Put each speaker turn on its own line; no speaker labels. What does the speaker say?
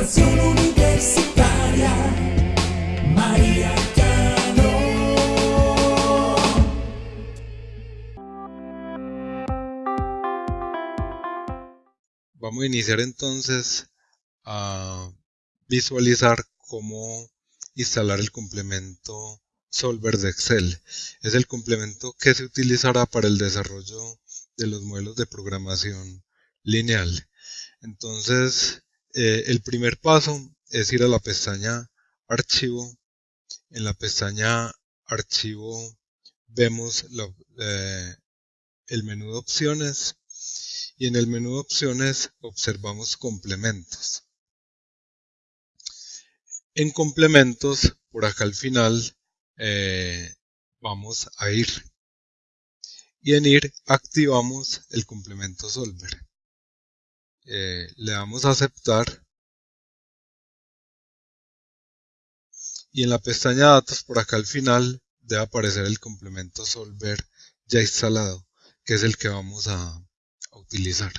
Universitaria.
Vamos a iniciar entonces a visualizar cómo instalar el complemento Solver de Excel. Es el complemento que se utilizará para el desarrollo de los modelos de programación lineal. Entonces, eh, el primer paso es ir a la pestaña Archivo. En la pestaña Archivo vemos eh, el menú de opciones y en el menú de opciones observamos complementos. En complementos, por acá al final, eh, vamos a ir. Y en ir activamos el complemento solver. Eh, le damos a aceptar. Y en la pestaña datos, por acá al final, debe aparecer el complemento solver ya instalado, que es el que vamos a utilizar.